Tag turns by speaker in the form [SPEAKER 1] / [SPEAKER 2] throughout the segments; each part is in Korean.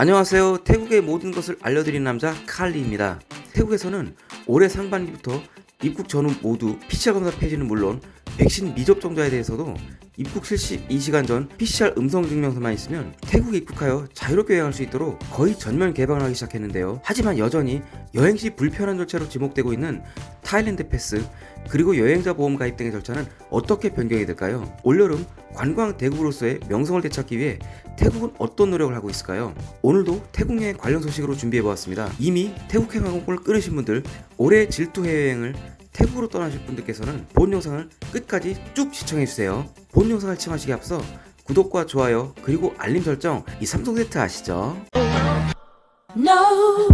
[SPEAKER 1] 안녕하세요. 태국의 모든 것을 알려드리는 남자 칼리입니다. 태국에서는 올해 상반기부터 입국 전후 모두 PCR 검사 폐지는 물론 백신 미접종자에 대해서도 입국 실시 2시간 전 PCR 음성 증명서만 있으면 태국에 입국하여 자유롭게 여행할 수 있도록 거의 전면 개방을 하기 시작했는데요. 하지만 여전히 여행 시 불편한 절차로 지목되고 있는 타일랜드 패스 그리고 여행자 보험 가입 등의 절차는 어떻게 변경이 될까요? 올여름 관광 대국으로서의 명성을 되찾기 위해 태국은 어떤 노력을 하고 있을까요? 오늘도 태국 여행 관련 소식으로 준비해보았습니다. 이미 태국행 항공권을 끊으신 분들 올해 질투 해외여행을 태국으로 떠나실 분들께서는 본 영상을 끝까지 쭉 시청해주세요. 본 영상을 시청하시기 앞서 구독과 좋아요 그리고 알림 설정 이 삼성 세트 아시죠?
[SPEAKER 2] No.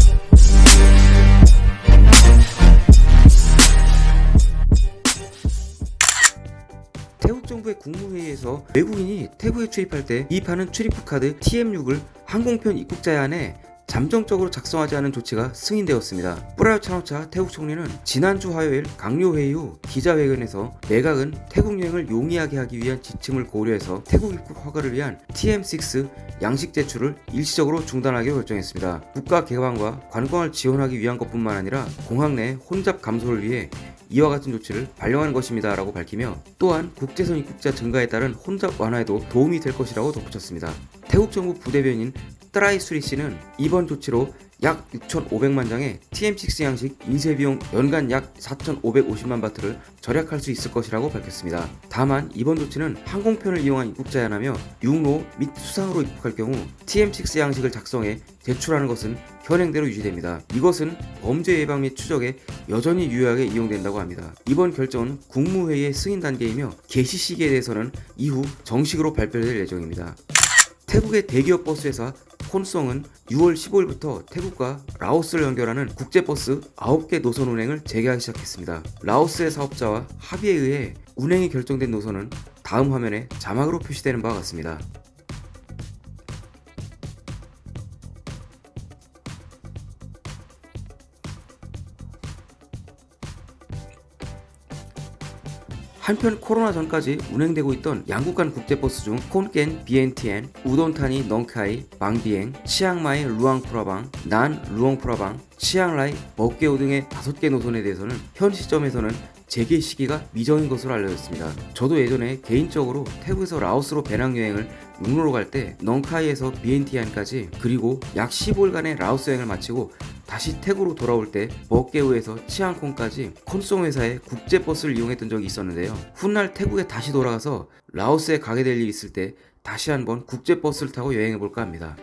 [SPEAKER 1] 태국 정부의 국무회의에서 외국인이 태국에 출입할 때 이입하는 출입국 카드 TM6을 항공편 입국자에 한해 잠정적으로 작성하지 않은 조치가 승인되었습니다. 뿌라요 차노차 태국 총리는 지난주 화요일 강요회의 후 기자회견에서 내각은 태국 여행을 용이하게 하기 위한 지침을 고려해서 태국 입국 허가를 위한 TM6 양식 제출을 일시적으로 중단하기로 결정했습니다. 국가 개방과 관광을 지원하기 위한 것뿐만 아니라 공항 내 혼잡 감소를 위해 이와 같은 조치를 발령한 것입니다 라고 밝히며 또한 국제선 입국자 증가에 따른 혼잡 완화에도 도움이 될 것이라고 덧붙였습니다. 태국 정부 부대변인 트라이 수리 씨는 이번 조치로 약 6,500만 장의 TM6 양식 인쇄 비용 연간 약 4,550만 바트를 절약할 수 있을 것이라고 밝혔습니다. 다만 이번 조치는 항공편을 이용한 입국자에 한하며 육로 및 수상으로 입국할 경우 TM6 양식을 작성해 제출하는 것은 현행대로 유지됩니다. 이것은 범죄 예방 및 추적에 여전히 유효하게 이용된다고 합니다. 이번 결정은 국무회의의 승인 단계이며 개시 시기에 대해서는 이후 정식으로 발표될 예정입니다. 태국의 대기업 버스 회사 콘송은 6월 15일부터 태국과 라오스를 연결하는 국제버스 9개 노선 운행을 재개하기 시작했습니다. 라오스의 사업자와 합의에 의해 운행이 결정된 노선은 다음 화면에 자막으로 표시되는 바와 같습니다. 한편 코로나 전까지 운행되고 있던 양국 간 국제버스 중 콘깬 비엔티안, 우돈타니 넝카이, 방비엥, 치앙마이 루앙프라방, 난 루앙프라방, 치앙라이, 버께오 등의 5개 노선에 대해서는 현 시점에서는 재개 시기가 미정인 것으로 알려졌습니다. 저도 예전에 개인적으로 태국에서 라오스로 배낭여행을 육로로 갈 때 넝카이에서 비엔티안까지 그리고 약 15일간의 라오스 여행을 마치고 다시 태국으로 돌아올 때 버께오에서 치앙콩까지 콘송 회사의 국제버스를 이용했던 적이 있었는데요. 훗날 태국에 다시 돌아가서 라오스에 가게 될 일이 있을 때 다시 한번 국제버스를 타고 여행해볼까 합니다.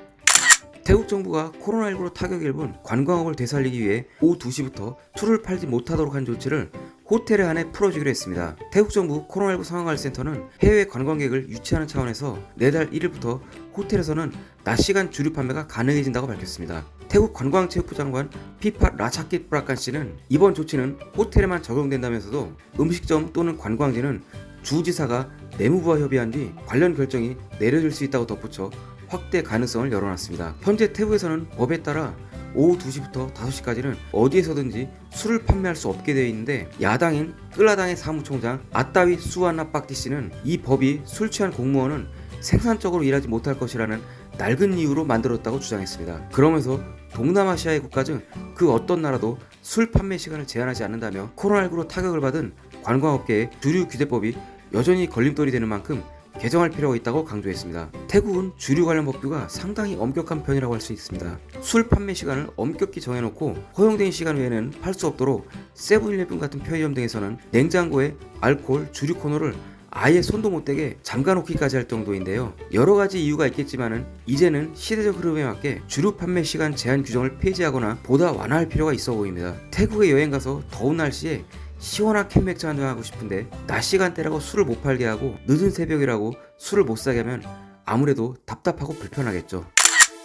[SPEAKER 1] 태국 정부가 코로나19로 타격을 입은 관광업을 되살리기 위해 오후 2시부터 술을 팔지 못하도록 한 조치를 호텔에 한해 풀어주기로 했습니다. 태국 정부 코로나19 상황관리센터는 해외 관광객을 유치하는 차원에서 내달 1일부터 호텔에서는 낮 시간 주류 판매가 가능해진다고 밝혔습니다. 태국 관광체육부 장관 피파 라차킷 브라칸 씨는 이번 조치는 호텔에만 적용된다면서도 음식점 또는 관광지는 주지사가 내무부와 협의한 뒤 관련 결정이 내려질 수 있다고 덧붙여 확대 가능성을 열어놨습니다. 현재 태국에서는 법에 따라 오후 2시부터 5시까지는 어디에서든지 술을 판매할 수 없게 되어 있는데 야당인 끌라당의 사무총장 아따위 수아나 빡티 씨는 이 법이 술 취한 공무원은 생산적으로 일하지 못할 것이라는 낡은 이유로 만들었다고 주장했습니다. 그러면서 동남아시아의 국가 중 그 어떤 나라도 술 판매 시간을 제한하지 않는다며 코로나19로 타격을 받은 관광업계의 주류 규제법이 여전히 걸림돌이 되는 만큼 개정할 필요가 있다고 강조했습니다. 태국은 주류 관련 법규가 상당히 엄격한 편이라고 할 수 있습니다. 술 판매 시간을 엄격히 정해놓고 허용된 시간 외에는 팔 수 없도록 세븐일레븐 같은 편의점 등에서는 냉장고에 알코올 주류 코너를 아예 손도 못 대게 잠가놓기까지 할 정도인데요. 여러 가지 이유가 있겠지만은 이제는 시대적 흐름에 맞게 주류 판매 시간 제한 규정을 폐지하거나 보다 완화할 필요가 있어 보입니다. 태국에 여행 가서 더운 날씨에 시원한 캔맥주 한잔 하고 싶은데 낮 시간대라고 술을 못 팔게 하고 늦은 새벽이라고 술을 못 사게 하면 아무래도 답답하고 불편하겠죠.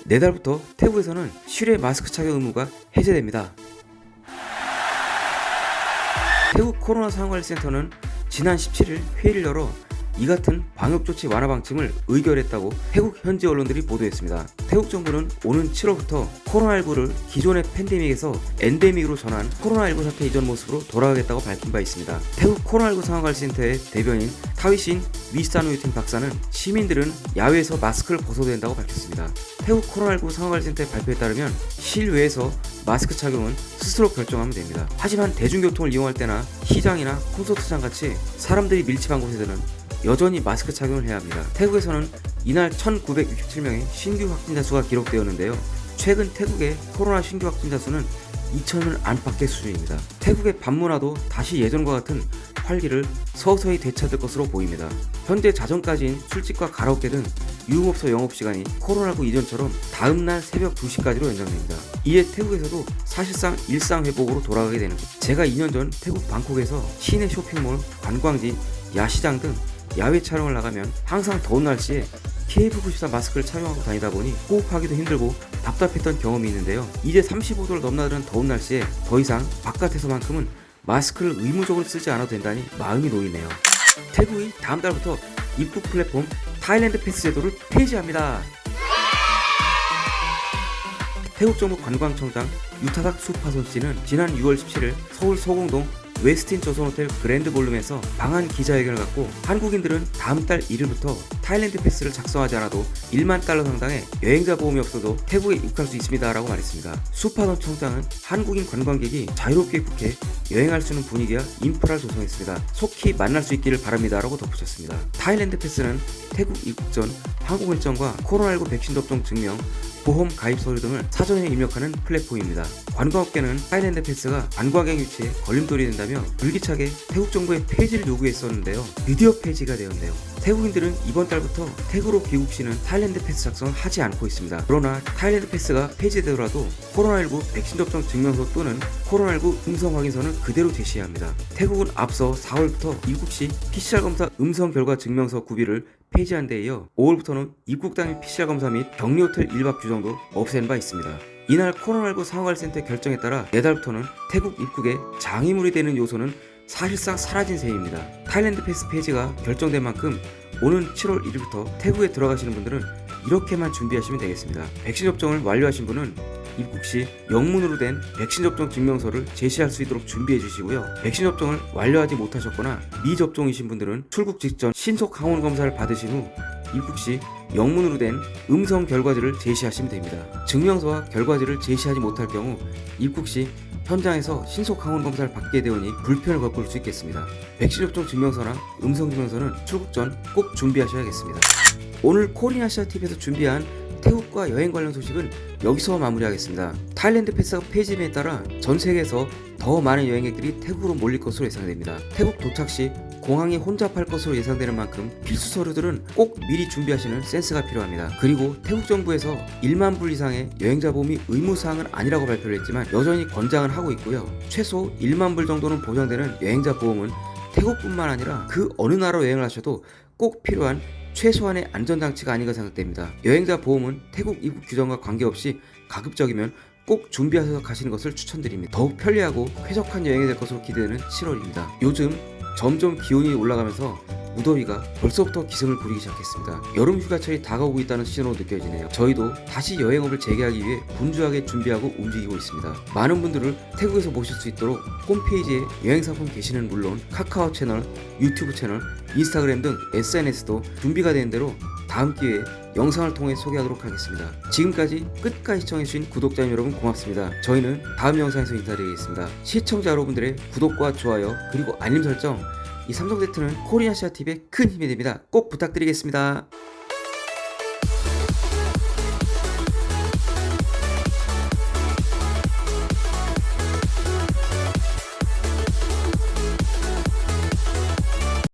[SPEAKER 1] 내달부터 태국에서는 실외 마스크 착용 의무가 해제됩니다. 태국 코로나 상황관리센터는 지난 17일 회의를 열어 이 같은 방역조치 완화 방침을 의결했다고 태국 현지 언론들이 보도했습니다. 태국 정부는 오는 7월부터 코로나19를 기존의 팬데믹에서 엔데믹으로 전환 코로나19 사태 이전 모습으로 돌아가겠다고 밝힌 바 있습니다. 태국 코로나19 상황관리센터의 대변인 타위신 위사노유틴 박사는 시민들은 야외에서 마스크를 벗어도 된다고 밝혔습니다. 태국 코로나19 상황관리센터의 발표에 따르면 실외에서 마스크 착용은 스스로 결정하면 됩니다. 하지만 대중교통을 이용할 때나 시장이나 콘서트장 같이 사람들이 밀집한 곳에서는 여전히 마스크 착용을 해야 합니다. 태국에서는 이날 1967명의 신규 확진자 수가 기록되었는데요. 최근 태국의 코로나 신규 확진자 수는 2천을 안팎의 수준입니다. 태국의 밤문화도 다시 예전과 같은 활기를 서서히 되찾을 것으로 보입니다. 현재 자정까지인 술집과 가라오케 등 유흥업소 영업시간이 코로나19 이전처럼 다음날 새벽 2시까지로 연장됩니다. 이에 태국에서도 사실상 일상 회복으로 돌아가게 되는 것. 제가 2년 전 태국 방콕에서 시내 쇼핑몰, 관광지, 야시장 등 야외 촬영을 나가면 항상 더운 날씨에 KF94 마스크를 착용하고 다니다 보니 호흡하기도 힘들고 답답했던 경험이 있는데요. 이제 35도를 넘나드는 더운 날씨에 더 이상 바깥에서만큼은 마스크를 의무적으로 쓰지 않아도 된다니 마음이 놓이네요. 태국이 다음 달부터 입국 플랫폼 타일랜드 패스 제도를 폐지합니다. 태국 정부 관광청장 유타삭 수파손 씨는 지난 6월 17일 서울 소공동 웨스틴 조선호텔 그랜드 볼룸에서 방한 기자회견을 갖고 한국인들은 다음 달 1일부터 타일랜드 패스를 작성하지 않아도 1만 달러 상당의 여행자 보험이 없어도 태국에 입국할 수 있습니다 라고 말했습니다. 수파손 청장은 한국인 관광객이 자유롭게 입국해 여행할 수 있는 분위기와 인프라를 조성했습니다. 속히 만날 수 있기를 바랍니다 라고 덧붙였습니다. 타일랜드 패스는 태국 입국 전 항공 일정과 코로나19 백신 접종 증명, 보험 가입 서류 등을 사전에 입력하는 플랫폼입니다. 관광업계는 타일랜드 패스가 관광객 유치에 걸림돌이 된다며 줄기차게 태국 정부에 폐지를 요구했었는데요. 드디어 폐지가 되었네요. 태국인들은 이번 달부터 태국으로 귀국 시는 타일랜드 패스 작성을 하지 않고 있습니다. 그러나 타일랜드 패스가 폐지되더라도 코로나19 백신 접종 증명서 또는 코로나19 음성 확인서는 그대로 제시해야 합니다. 태국은 앞서 4월부터 입국 시 PCR 검사 음성 결과 증명서 구비를 폐지한 데 이어 5월부터는 입국 당일 PCR 검사 및 격리 호텔 1박 규정도 없앤 바 있습니다. 이날 코로나19 상황관리센터의 결정에 따라 내달부터는 태국 입국에 장애물이 되는 요소는 사실상 사라진 셈입니다. 타일랜드 패스 폐지가 결정된 만큼 오는 7월 1일부터 태국에 들어가시는 분들은 이렇게만 준비하시면 되겠습니다. 백신 접종을 완료하신 분은 입국 시 영문으로 된 백신 접종 증명서를 제시할 수 있도록 준비해 주시고요. 백신 접종을 완료하지 못하셨거나 미접종이신 분들은 출국 직전 신속 항원 검사를 받으신 후 입국 시 영문으로 된 음성 결과지를 제시하시면 됩니다. 증명서와 결과지를 제시하지 못할 경우 입국 시 현장에서 신속 항원 검사를 받게 되오니 불편을 겪을 수 있겠습니다. 백신 접종 증명서나 음성 증명서는 출국 전 꼭 준비하셔야겠습니다. 오늘 코리아시아 TV에서 준비한 태국과 여행 관련 소식은 여기서 마무리하겠습니다. 타일랜드 패스가 폐지됨에 따라 전 세계에서 더 많은 여행객들이 태국으로 몰릴 것으로 예상됩니다. 태국 도착 시 공항에 혼잡할 것으로 예상되는 만큼 필수 서류들은 꼭 미리 준비하시는 센스가 필요합니다. 그리고 태국 정부에서 1만 불 이상의 여행자 보험이 의무사항은 아니라고 발표를 했지만 여전히 권장을 하고 있고요. 최소 1만 불 정도는 보장되는 여행자 보험은 태국뿐만 아니라 그 어느 나라 여행을 하셔도 꼭 필요한 최소한의 안전장치가 아닌가 생각됩니다. 여행자 보험은 태국 입국 규정과 관계없이 가급적이면 꼭 준비하셔서 가시는 것을 추천드립니다. 더욱 편리하고 쾌적한 여행이 될 것으로 기대되는 7월입니다. 요즘 점점 기온이 올라가면서 무더위가 벌써부터 기승을 부리기 시작했습니다. 여름 휴가철이 다가오고 있다는 신호로 느껴지네요. 저희도 다시 여행업을 재개하기 위해 분주하게 준비하고 움직이고 있습니다. 많은 분들을 태국에서 모실 수 있도록 홈페이지에 여행상품 게시는 물론 카카오 채널, 유튜브 채널, 인스타그램 등 SNS도 준비가 되는 대로 다음 기회에 영상을 통해 소개하도록 하겠습니다. 지금까지 끝까지 시청해주신 구독자 여러분 고맙습니다. 저희는 다음 영상에서 인사드리겠습니다. 시청자 여러분들의 구독과 좋아요 그리고 알림 설정 이 삼성세트는 코리아시아TV에 큰 힘이 됩니다. 꼭 부탁드리겠습니다.